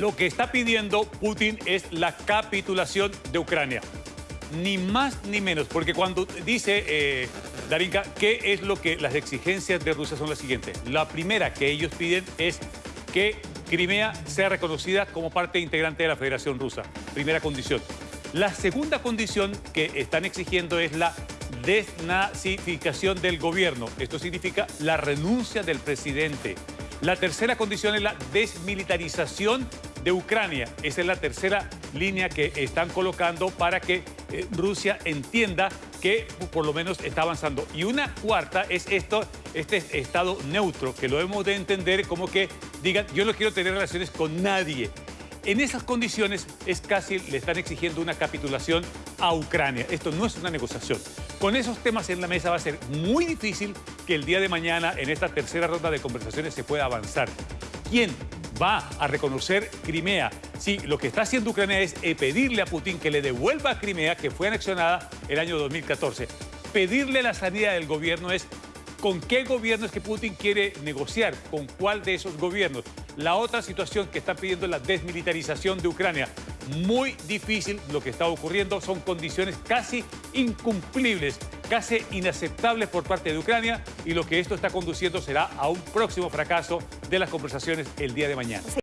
Lo que está pidiendo Putin es la capitulación de Ucrania. Ni más ni menos, porque cuando dice eh, Darinka, ¿qué es lo que las exigencias de Rusia son las siguientes? La primera que ellos piden es que Crimea sea reconocida como parte integrante de la Federación Rusa. Primera condición. La segunda condición que están exigiendo es la desnazificación del gobierno. Esto significa la renuncia del presidente. La tercera condición es la desmilitarización de Ucrania. Esa es la tercera línea que están colocando para que eh, Rusia entienda que por lo menos está avanzando. Y una cuarta es esto, este estado neutro, que lo hemos de entender como que digan, yo no quiero tener relaciones con nadie. En esas condiciones es casi, le están exigiendo una capitulación a Ucrania. Esto no es una negociación. Con esos temas en la mesa va a ser muy difícil que el día de mañana, en esta tercera ronda de conversaciones, se pueda avanzar. ¿Quién va a reconocer Crimea? Sí, lo que está haciendo Ucrania es eh, pedirle a Putin que le devuelva a Crimea, que fue anexionada el año 2014. Pedirle la salida del gobierno es ¿Con qué gobierno es que Putin quiere negociar? ¿Con cuál de esos gobiernos? La otra situación que está pidiendo es la desmilitarización de Ucrania. Muy difícil lo que está ocurriendo, son condiciones casi incumplibles, casi inaceptables por parte de Ucrania y lo que esto está conduciendo será a un próximo fracaso de las conversaciones el día de mañana.